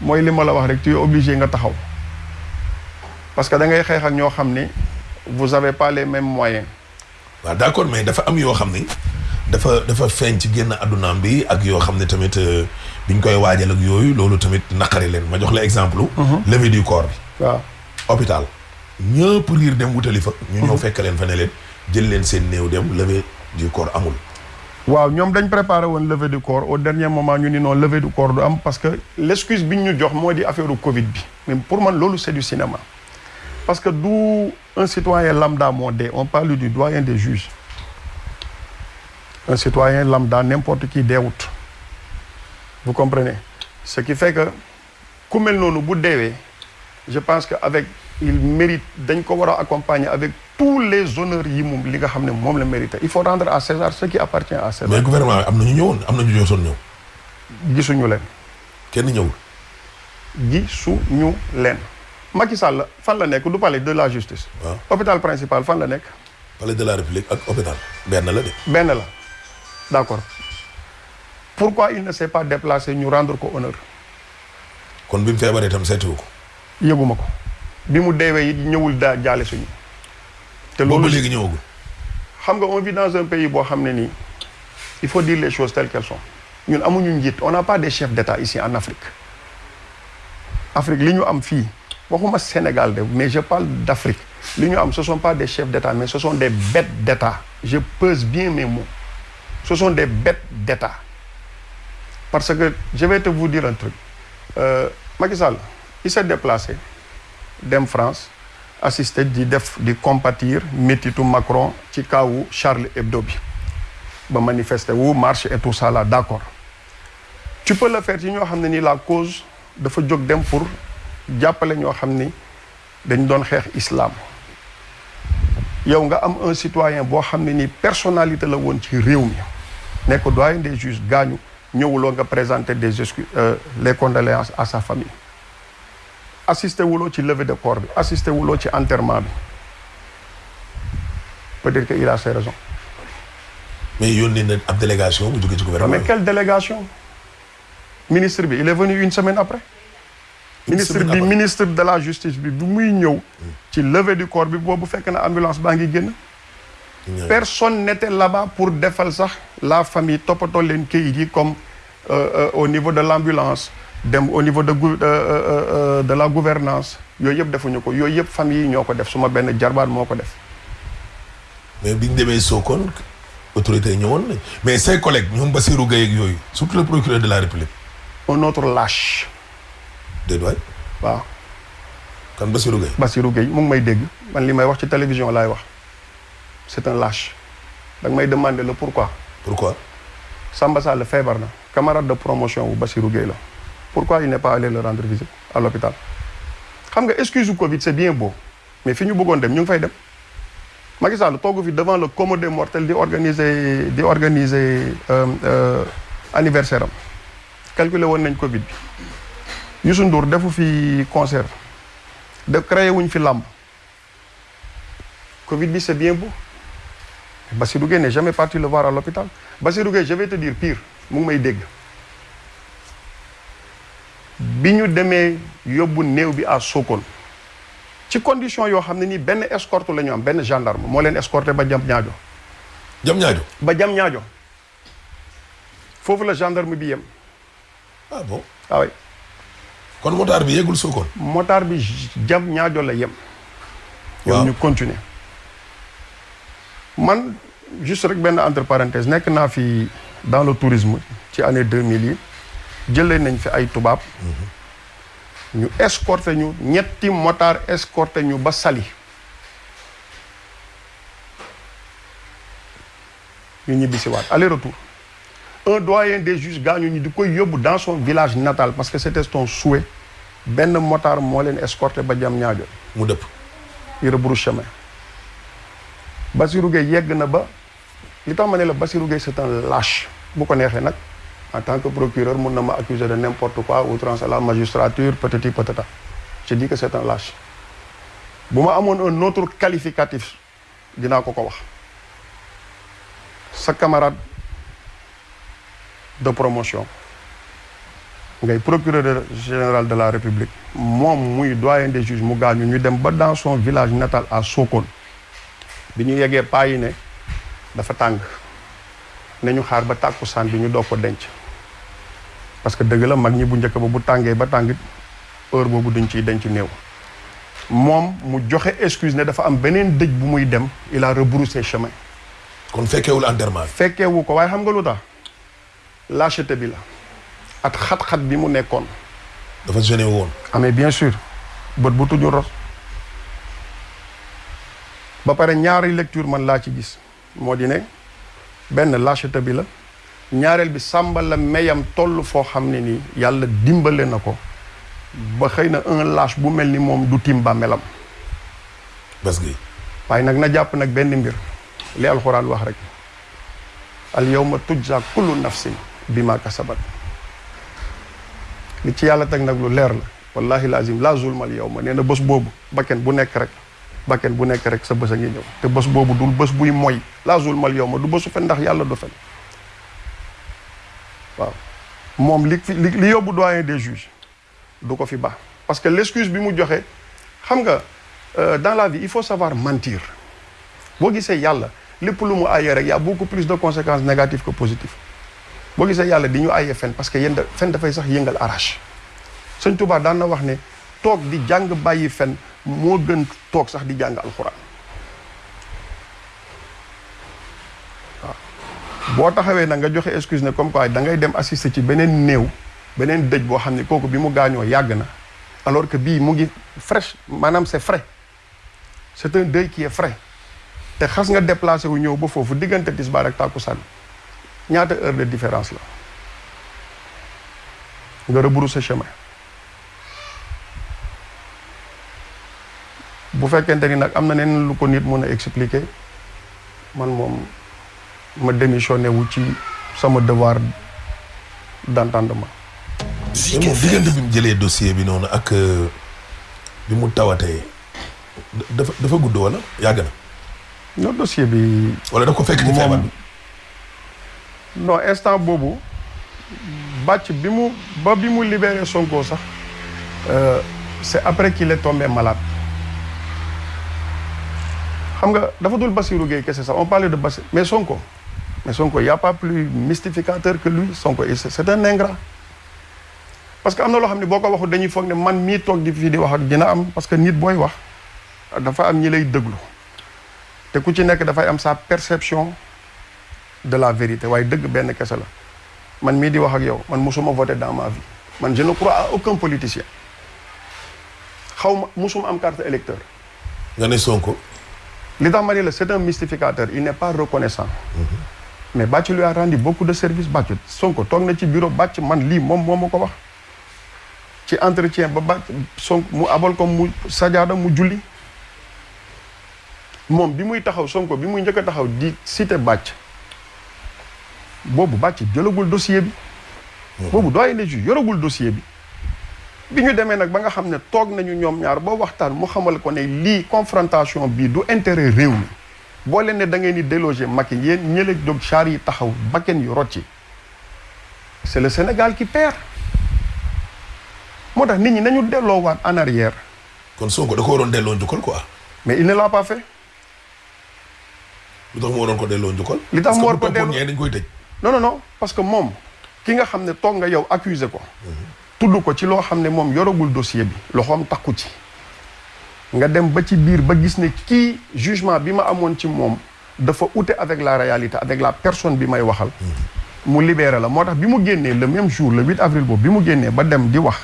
mooy li ma la wax rek tu es obligé nga taxaw parce que da ngay xeex ak ñoo xam ni vous avez pas les mêmes moyens waaw d'accord mais dafa am yoo xam ni dafa dafa feeñ ci génn addunaam bi ak yoo xam ne tamit euh, biñ koy waajal ak yooyu loolu tamit naqari leen ma jox la exemple. levée du corps bi. waaw hôpital ñëpp riir dem wutali fa. ñu ñëw fekk leen fa ne leen jël leen seen néew dem levée du corps amul. Waaw ñoom dañ préparé woon levée du corps. Au dernier moment ñu ni non levée du corps parce que l'excuse bi ñu jox affaire Covid mais pour man loolu c'est du cinéma. Parce que du un citoyen lambda moo on parle du doyen des juges. Un citoyen lambda n'importe qui deewut vous comprenez? Ce qui fait que ku mel noonu bu je pense que avec il mérite dañ ko avec tous les honneurs yi moom li nga xam ne moom la mérité. Il faut rendre à César ce qui appartient à César. Mais gouvernement am na ñu ñëwoon am na ñu ñëw. Gisuñu leen. Kenn ñëwul. gisuñu leen. Macky Sall fan la nekk? Du palais de la justice. Waaw hôpital principal fan la nekk? Palais de la république ak hôpital. Benn la de. benn la. D'accord. Pourquoi il ne s'est pas déplacé ñu rendre ko honneur? Kon bi mu feebaree itam seetiwu ko. yëguma ko. Bi mu deewee it ñëwul daa jaale suñu te boobu loolu léegi ñëwagul. xam nga on vit dans un pays boo xam ne nii il faut dire les choses telles qu'elles sont. Ñun amuñu njiit on n'a pas des chefs d'État ici en Afrique. Afrique li ñu am fii waxuma Sénégal de mais je parle d'Afrique. Li ñu am ce sont pas des chefs d'État mais ce sont des bêtes d'État. Je pèse bien mes mots. Ce sont des bêtes d'État. Parce que je vais te vous dire un truc. Euh, Macky Sall il s'est déplacé dem France assister di def di compatir métitu Macron ci kawu Charlie Hebdo bi. Ba manifester wu marche et tout ça là d'accord. Tu peux le faire ci ñoo xam ni la cause dafa jóg dem pour jàppale ñoo xam ni dañ doon xeex islam. Yow nga am un citoyen boo xam ne ni personnalité la woon ci réew mi. Nekk doyen des juges gaañu ñëwuloo nga présenter des excuses euh, les condoléances à sa famille assisté wuloo ci levée de corps bi. Assisté wuloo ci enterrement bi. Peut-être que il a ses raisons. Mais yónnee na ab délégation bu jógee ci gouvernement mais quelle délégation? Ministre bi il est venu une semaine après. Ministre bi ministre de la justice bi bu muy ñëw ci levée du corps bi boobu fekk na ambulance baa ngi génn. Personne n'était là-bas pour defal sax la famille toppatoo leen kayit yi comme euh, euh, au niveau de l'ambulance dem au niveau de euh, euh, euh, de la gouvernance. Yooyu yëpp defuñu ko. Yooyu yëpp famille yi ñoo ko def. Suma benn jarbaat moo ko def. Mais biñ demee Sokone autorité ñëwoon nañ mais ses collègues ñoom Bassirou Gueye ak yooyu surtout le procureur de la République. Un autre lâche. Déedéet waay. Waaw. Kan Bassirou Gueye? Bassirou Gueye mu ngi may dégg. Man li may wax ci télévision laay wax. C'est un lâche. Da nga may demander le pourquoi. Pourquoi? Samba Sall feebar na. Camarade de promotion wu Bassirou Gueye la pourquoi il n'est pas allé le rendre visite à l'hôpital? Xam excuse Covid c'est bien beau mais fi ñu bëggoon dem ñu Macky Sall devant le commun des mortels di euh, euh, anniversaire calculer woon Covid bi. Youssou Ndour defu concert. De créé wuñ fi Covid c'est bien beau. Bassirou n'est jamais parti le voir à l'hôpital. Bassirou je vais te dire pire mu ngi may bi ñu demee yóbbu néew bi à Sokone. ci condition yoo xam ne nii benn escorte la ñu am benn gendarme moo leen escorté ba jam ñaajo. Jam ñaajo? Ba jam ñaajo. Foofu la gendarme bi yem. Ah bon? Waaw kon motard bi yeggul Sokone? Motard bi jam ñaajo la yem. Waaw. ñu continuer. Man juste rek benn entre parenthèse nekk naa fi dans le tourisme ci année 2000 yi jëlee nañ fi ay tubaab. ñu escorté ñu ñetti motard escorté ñu ba Saly. ñu ñibbi si waat aller retour un doyen des juges gaañu ñu di koy yóbbu dans son village natal parce que c'était son souhait. Benn motard moo leen escorté ba jam ñaajo mu dëpp. Il rebrousse chemin. Bassirou Gueye yegg na ba li tax ma ne la Bassirou Gueye c'est un lâche. Bu ko neexee nag en tant que procureur mun na ma de n'importe quoi outrance à la magistrature patati patata. Je dis que c'est un lâche. Bu ma amoon un autre qualificatif dinaa ko sa camarade de promotion ngay procureur général de la république moom muy doyen des juges mu gaañu ñu dans son village natal à Sokone. Bi ñu yeggee paa yi ne dafa tàng. Ne ñu xaar ba tàkkusaan bi ñu doog ko denc parce que dëgg la mag ñi bu njëkk ba bu tàngee ba tàngit heure boobu duñ ciy denc néew. moom mu joxe excuse ne dafa am beneen dëj bu muy dem il a rebroussé chemin. kon fekkeewul enterrement fekkeewu ko waaye xam nga lu tax? Lâcheté bi la. At xat-xat bi mu nekkoon. Dafa gêné woon. Amee bien sûr bët bu tuju ros ba pare ñaari lecture man laa ci gis. Moo di ne benn lâcheté bi la ñaareel bi sàmba la meyam toll foo xam ne nii yàlla dimbale na ko ba xëy na un lâche bu mel ni moom du tim bàmmeelam. Bas gi. Waaye nag na jàpp nag benn mbir li alxuraan wax rek. Al yawma tujza kullu nafsin bima kasabat. Li ci yàlla teg nag lu leer la. Wallahi lazim la zulma al yawma nee na bés boobu bakken bu nekk rek bakken bu nekk rek sa bés a ngi ñëw. Te bés boobu dul bés buy moy. La zulma al yawma du bésu fen ndax yàlla du fen. Waaw. Moom li fi des juges parce que l'excuse euh, dans la vie il faut savoir mentir. Boo gisee yàlla lépp lu mu aayee rek y a beaucoup plus de conséquences négatives que positives. Boo gisee yàlla di ñu aayee fen parce que yéen fen dafay sax yëngal arrache. Sëñ Touba daan na wax ne toog di jàng bàyyi fen moo gën toog sax di jàng alxuraan boo taxawee nag nga joxe excuse ne comme quoi da ngay dem assister ci beneen néew beneen dëj boo xam ne kooku bi mu gaañoo yàgg na alors que bii mu ngi fraîche maanaam c'est frais. C'est un deuil qui est frais. Te xas nga déplacé wu ñëw ba foofu diggante tisbaar ak tàkkusaan. Ñaata heure de différence la? Nga rebrousser chemin. Bu fekkente ni nag am na neen lu ko nit mën a expliquer man moom ma démissionné wu ci sama devoir d'entendement. Mais moom diggante bi mu jëlee dossier bi noonu ak euh, bi mu tawatee dafa dafa gudd wala? Yàgg na? Non dossier bi wala daf ko fekk ci feebar bi? non instant boobu bàcc bi mu ba bi mu libéré Sonko sax euh, c'est après qu'il est tombé malade. Xam nga dafa dul Bassirou Gueye kese sax on parlait de Bassirou mais Sonko mais Sonko y a pas plus mystificateur que lui Sonko c'est un ingrat. Parce que am na loo xam ne boo ko waxul dañuy foog ne man mii toog di fii di wax ak dina am parce que nit booy wax dafa am ñi lay déglu. Te ku ci nekk dafay am sa perception de la vérité waaye dëgg benn kese la. Man mii di wax ak yow man musuma voter dans ma vie. Man je ne crois à aucun politicien. Xaw ma musuma am carte électeur. Nga ne Sonko. Li tax ma ne la c'est un mystificateur il n'est pas reconnaissant mais Bàcc lui a rendu beaucoup de services Bàcc Sonko toog na bureau Bàcc man lii moom moo ma ko wax. Ci entretien ba Bàcc Sonko mu abal ko mu sajaada mu julli. Moom bi muy taxaw Sonko bi muy njëkk a taxaw di cité Bàcc boobu Bàcc jëlagul dossier bi. Boobu doyen des juges yoragul dossier bi. Bi ñu demee nag ba nga xam ne toog nañu ñoom ñaar ba waxtaan mu xamal ko ne lii confrontation bii du intérêt réew boo leen ne da ngeen di déloger Macky yéen ñële jóg char yi taxaw bakken yu rot ci c'est le Sénégal qui perd. Moo tax nit ñi nañu delloowaat en arrière. Kon Sonko da ko waroon delloo njukkal quoi. Mais il ne l'a pas fait. Lu tax mu waroon ko delloo njukkal. Li tax mu war ko delloo- dañ koy tëj. non non non parce que moom ki nga xam ne toog nga yow accusé ko. Tudd ko ci loo xam ne moom yoragul dossier bi. Loxoom takku ci. Nga dem ba ci biir ba gis ne kii jugement bi ma amoon ci moom dafa ute avec la réalité avec la personne bi may waxal. Mu libéré la. Moo tax bi mu génnee le même jour le 8 avril boobu bi mu génnee ba dem di wax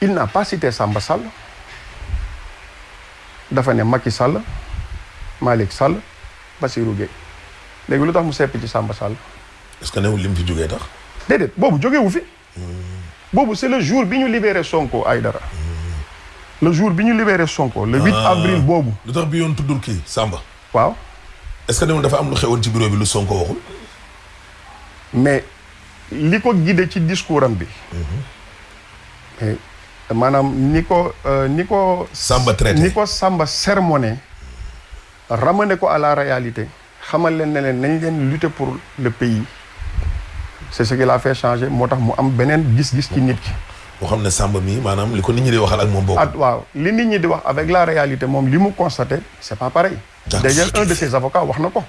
il n'a pas cité Samba Sall. Dafa ne Macky Sall Malick Sall Bassirou Gueye. Léegi lu tax mu sepp ci Samba Sall? Est-ce que newul lim fi jógee tax? déedéet boobu jógewu fi. Boobu c'est le jour bi ñu libéré Sonko Aïdara le jour bi ñu libéré Sonko le 8 Ah. avril boobu lu tax bi yoon tuddul kii Samba? waaw est-ce que newul dafa am lu xewoon ci bureau bi lu Sonko waxul? mais li ko guidé ci discours am bi mais maanaam ni ko euh, ni ko Samba traité. ni ko Samba sermonné ramené ko à la réalité xamal leen ne leen nañ leen lutter pour le pays c'est ce qui l'a fait changer moo tax mu am beneen gis-gis ci nit ki xam ne Samba mi maanaam li ko nit ñi di waxal ak moom bokk. at waaw. Li nit ñi di wax avec la réalité moom li mu constaté c'est pas pareil. D'ailleurs un de ses avocats wax na ko.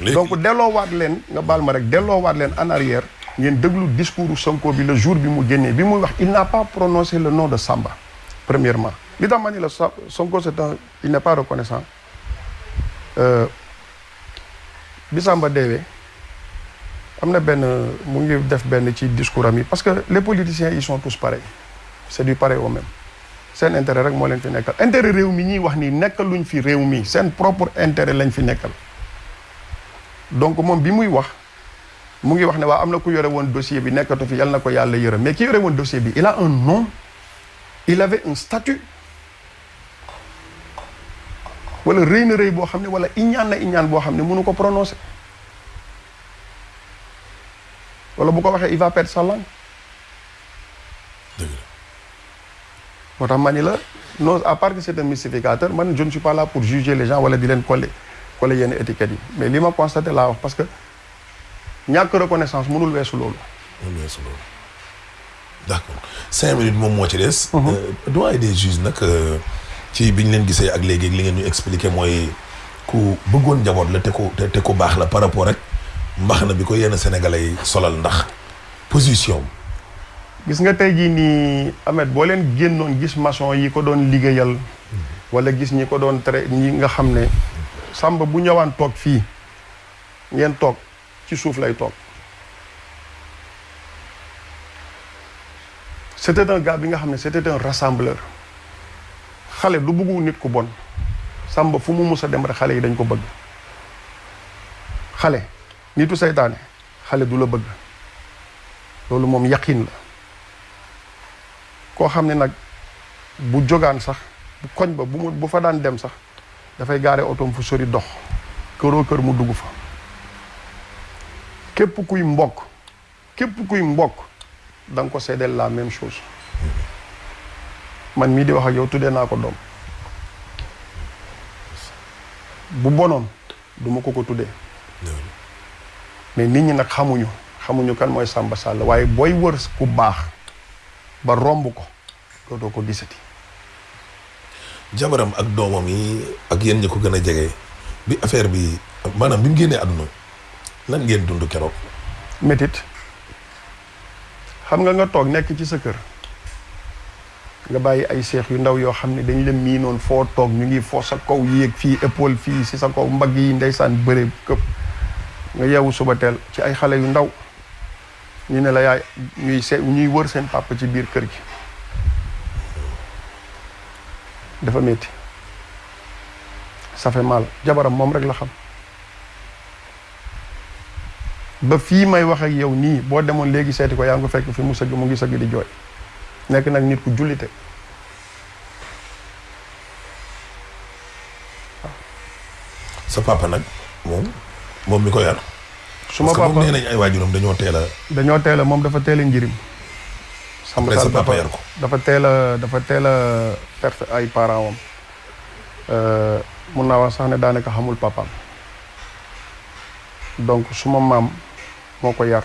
Léegi donc delloowaat leen nga baal ma rek delloowaat leen en arrière ngeen déglu discours Sonko bi le jour bi mu génnee bi muy wax il n'a pas prononcé le nom de Samba premièrement. Li tax ma ni la Sa- Sonko c'est un il n'est pas reconnaissant. Euh, bi Samba deewee am na benn mu ngi def benn ci discours am parce que les politiciens ils sont tous pareils. C'est du pareil au même. Seen intérêt rek moo leen fi nekkal. Intérêt réew mi ñuy wax ni nekkaluñ fi réew mi. Seen propre intérêt lañ fi nekkal. Donc moom bi muy wax mu ngi wax ne waa am na ku yore woon dossier bi nekkatu fi yal na ko yàlla yërëm. Mais ki yore woon dossier bi il a un nom. Il avait un statut. Wala rëy na rëy boo ne wala iñaan na iñaan boo xam ne mënu ko prononcer wala bu ko waxee il va perdre sa langue. Dëgg la. Moo tax ma ni la non à part que c'est un mystificateur man je ne suis pas là pour juger les gens wala di leen coller coller yenn étiquettes yi. Mais li ma constaté laa wax parce que ñàkk reconnaissance mënul weesu loolu. Weesu loolu. D'accord. Cinq minutes moom moo ci des. doyen des juges nag euh, ci bi ñu leen gisee ak léegi li ngeen ñu expliqué mooy ku bëggoon njaboot la te te baax la par rapport ak mbax na bi ko sénégalais solal ndax position gis nga tey jii nii Ahmed boo leen génnoon gis maçon yi ko doon liggéeyal wala gis ñi ko doon tere ñi nga xam Samba bu ñëwaan toog fii ngeen toog ci suuf lay toog. C'était un gars bi nga c'était un rassembleur. Xale du bëggu nit ku bon. Samba fu mu mus a dem rek xale yi dañ ko bëgg. Xale nitu seytaane. Xale du la bëgg. Loolu moom yaqin la. Koo xam ne nag bu jógaan sax bu koñ ba bu mu bu fa daan dem sax dafay gaare otoom fu sori dox. Këroo kër mu dugg fa. Képp kuy mbokk képp kuy mbokk da ko seedeel la même chose. Man mii di wax ak yow tuddee bu bonoon du ma ko ko mais nit ñi nag xamuñu xamuñu kan mooy Samba Sall waaye booy wër ku baax ba romb ko dootoo ko gisati. Jabaram ak doomam yi ak yéen ñi ko gën a jege bi affaire bi maanaam bi mu génnee àdduna lan ngeen dund keroog. métit xam nga nga toog nekk ci sa kër nga bàyyi ay seex yu ndaw yoo xam ne dañ la miinoon foo toog ñu ngi foo sa kaw yéeg fii épaule fii si sa kaw mbagg yi ndeysaan bëre këpp nga yeewu suba teel ci ay xale yu ndaw ñu ne la yaay ñuy se ñuy wër seen papa ci biir kër gi dafa métti ça fait mal jabaram moom rek la xam ba fii may wax ak yow nii boo demoon léegi seeti ko yaa ngi fekk fi mu sëgg mu ngi sëgg di jooy nekk nag nit ku jullite sa papa nag moom moom mi ko yar. suma moom papa nee nañ ay waajuram dañoo teel a. dañoo teel a moom dafa teel a njirim Après sa papa yar ko. dafa teel a dafa teel a perte ay parents am mun naa wax sax ne daanaka xamul papaam donc suma maam moo ko yar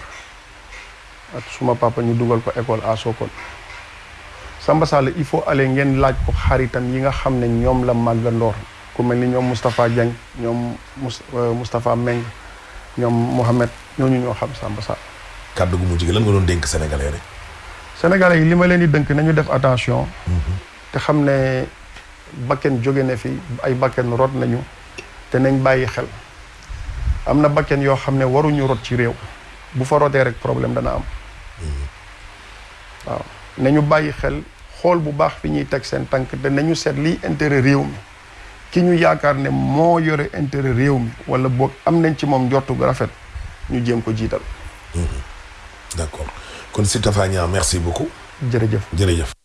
ak suma papa ñu dugal ko école à Sokone Samba Sall il faut aller ngeen laaj ko xaritam yi nga xam ne ñoom la màggandoor ku mel ni ñoom Moustapha Diagne ñoom Mous Moustapha Meng ñoom Mohamed ñooñu ñoo xam Samba Sall kàddu gu mujj gi lan nga doon dénk sénégalais rek. Sénégalais yi li ma leen di dënk nañu def attention. Te xam ne bakken jóge na fi ay bakken rot nañu te nañ bàyyi xel. Am na bakken yoo xam ne waruñu rot ci réew. Bu fa rotee rek problème dana am. Waaw. Nañu bàyyi xel xool bu baax fi ñuy teg seen tànk te nañu seet liy intérêt réew mi ki ñu yaakaar ne moo yore intérêt réew mi wala boog am nañ ci moom njortu gu rafet ñu jéem ko jiital. D'accord. Kon Niang merci beaucoup. Jërëjëf. Jërëjëf.